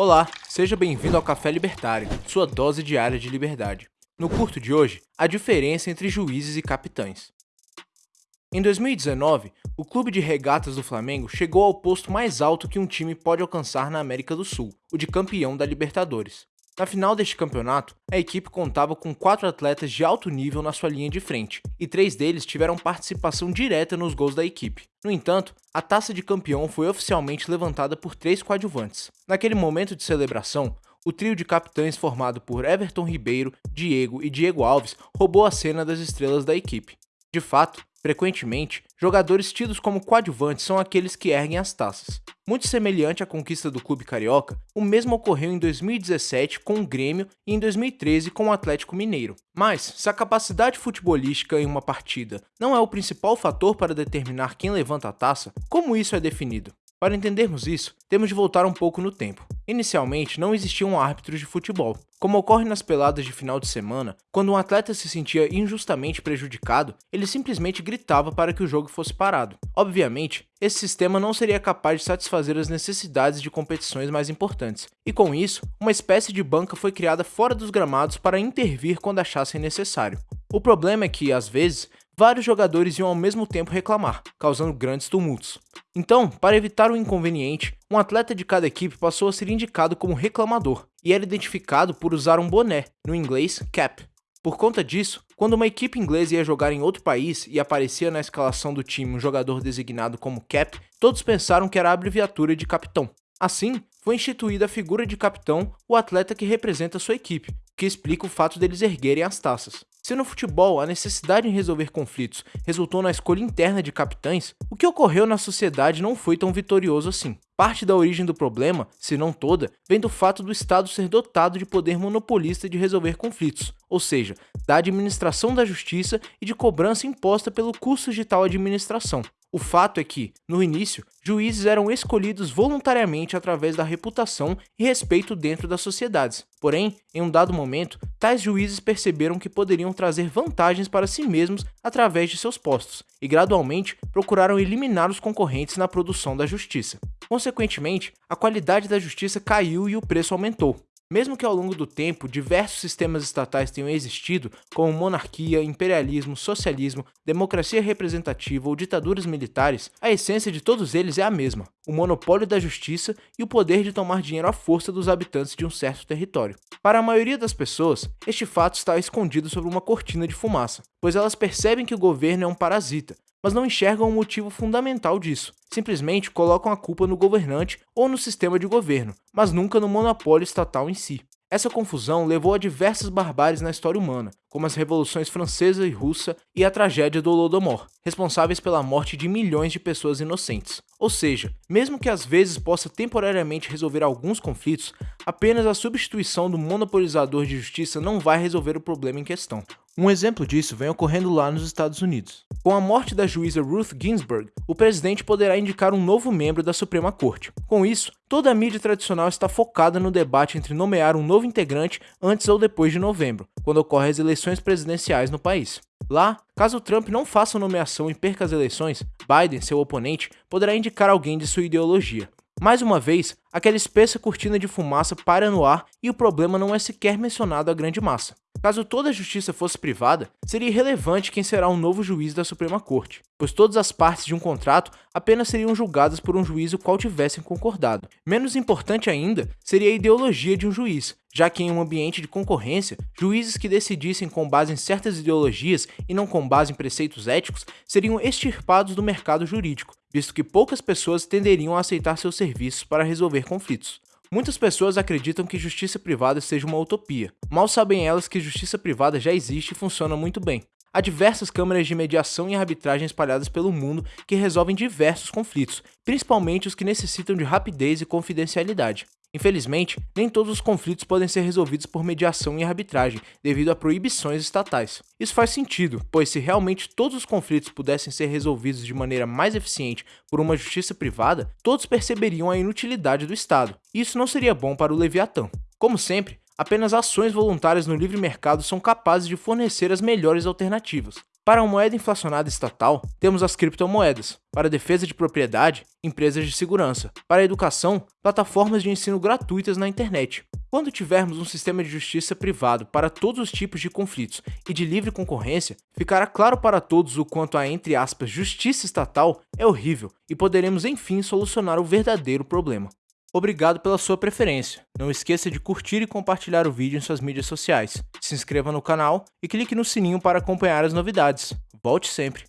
Olá, seja bem-vindo ao Café Libertário, sua dose diária de liberdade. No curto de hoje, a diferença entre juízes e capitães. Em 2019, o Clube de Regatas do Flamengo chegou ao posto mais alto que um time pode alcançar na América do Sul, o de campeão da Libertadores. Na final deste campeonato, a equipe contava com quatro atletas de alto nível na sua linha de frente, e três deles tiveram participação direta nos gols da equipe. No entanto, a taça de campeão foi oficialmente levantada por três coadjuvantes. Naquele momento de celebração, o trio de capitães formado por Everton Ribeiro, Diego e Diego Alves roubou a cena das estrelas da equipe. De fato, frequentemente, jogadores tidos como coadjuvantes são aqueles que erguem as taças. Muito semelhante à conquista do clube carioca, o mesmo ocorreu em 2017 com o Grêmio e em 2013 com o Atlético Mineiro. Mas, se a capacidade futebolística em uma partida não é o principal fator para determinar quem levanta a taça, como isso é definido? Para entendermos isso, temos de voltar um pouco no tempo. Inicialmente, não existiam árbitros de futebol. Como ocorre nas peladas de final de semana, quando um atleta se sentia injustamente prejudicado, ele simplesmente gritava para que o jogo fosse parado. Obviamente, esse sistema não seria capaz de satisfazer as necessidades de competições mais importantes, e com isso, uma espécie de banca foi criada fora dos gramados para intervir quando achassem necessário. O problema é que, às vezes, vários jogadores iam ao mesmo tempo reclamar, causando grandes tumultos. Então, para evitar o inconveniente, um atleta de cada equipe passou a ser indicado como reclamador, e era identificado por usar um boné, no inglês cap. Por conta disso, quando uma equipe inglesa ia jogar em outro país e aparecia na escalação do time um jogador designado como cap, todos pensaram que era a abreviatura de capitão. Assim, foi instituída a figura de capitão, o atleta que representa sua equipe, que explica o fato deles erguerem as taças. Se no futebol a necessidade em resolver conflitos resultou na escolha interna de capitães, o que ocorreu na sociedade não foi tão vitorioso assim. Parte da origem do problema, se não toda, vem do fato do Estado ser dotado de poder monopolista de resolver conflitos, ou seja, da administração da justiça e de cobrança imposta pelo custo de tal administração. O fato é que, no início, juízes eram escolhidos voluntariamente através da reputação e respeito dentro das sociedades. Porém, em um dado momento, tais juízes perceberam que poderiam trazer vantagens para si mesmos através de seus postos, e gradualmente procuraram eliminar os concorrentes na produção da justiça. Consequentemente, a qualidade da justiça caiu e o preço aumentou. Mesmo que ao longo do tempo diversos sistemas estatais tenham existido, como monarquia, imperialismo, socialismo, democracia representativa ou ditaduras militares, a essência de todos eles é a mesma: o monopólio da justiça e o poder de tomar dinheiro à força dos habitantes de um certo território. Para a maioria das pessoas, este fato está escondido sob uma cortina de fumaça, pois elas percebem que o governo é um parasita, mas não enxergam o motivo fundamental disso. Simplesmente colocam a culpa no governante ou no sistema de governo, mas nunca no monopólio estatal em si. Essa confusão levou a diversas barbáries na história humana, como as revoluções francesa e russa e a tragédia do Holodomor, responsáveis pela morte de milhões de pessoas inocentes. Ou seja, mesmo que às vezes possa temporariamente resolver alguns conflitos, apenas a substituição do monopolizador de justiça não vai resolver o problema em questão. Um exemplo disso vem ocorrendo lá nos Estados Unidos. Com a morte da juíza Ruth Ginsburg, o presidente poderá indicar um novo membro da Suprema Corte. Com isso, toda a mídia tradicional está focada no debate entre nomear um novo integrante antes ou depois de novembro, quando ocorrem as eleições presidenciais no país. Lá, caso Trump não faça nomeação e perca as eleições, Biden, seu oponente, poderá indicar alguém de sua ideologia. Mais uma vez, aquela espessa cortina de fumaça para no ar e o problema não é sequer mencionado à grande massa. Caso toda a justiça fosse privada, seria irrelevante quem será o novo juiz da Suprema Corte, pois todas as partes de um contrato apenas seriam julgadas por um juiz o qual tivessem concordado. Menos importante ainda seria a ideologia de um juiz, já que em um ambiente de concorrência, juízes que decidissem com base em certas ideologias e não com base em preceitos éticos seriam extirpados do mercado jurídico, visto que poucas pessoas tenderiam a aceitar seus serviços para resolver conflitos. Muitas pessoas acreditam que justiça privada seja uma utopia. Mal sabem elas que justiça privada já existe e funciona muito bem. Há diversas câmaras de mediação e arbitragem espalhadas pelo mundo que resolvem diversos conflitos, principalmente os que necessitam de rapidez e confidencialidade. Infelizmente, nem todos os conflitos podem ser resolvidos por mediação e arbitragem, devido a proibições estatais. Isso faz sentido, pois se realmente todos os conflitos pudessem ser resolvidos de maneira mais eficiente por uma justiça privada, todos perceberiam a inutilidade do Estado, e isso não seria bom para o Leviatã. Como sempre, apenas ações voluntárias no livre mercado são capazes de fornecer as melhores alternativas. Para a moeda inflacionada estatal, temos as criptomoedas. Para a defesa de propriedade, empresas de segurança. Para a educação, plataformas de ensino gratuitas na internet. Quando tivermos um sistema de justiça privado para todos os tipos de conflitos e de livre concorrência, ficará claro para todos o quanto a, entre aspas, justiça estatal é horrível e poderemos enfim solucionar o verdadeiro problema. Obrigado pela sua preferência. Não esqueça de curtir e compartilhar o vídeo em suas mídias sociais. Se inscreva no canal e clique no sininho para acompanhar as novidades. Volte sempre!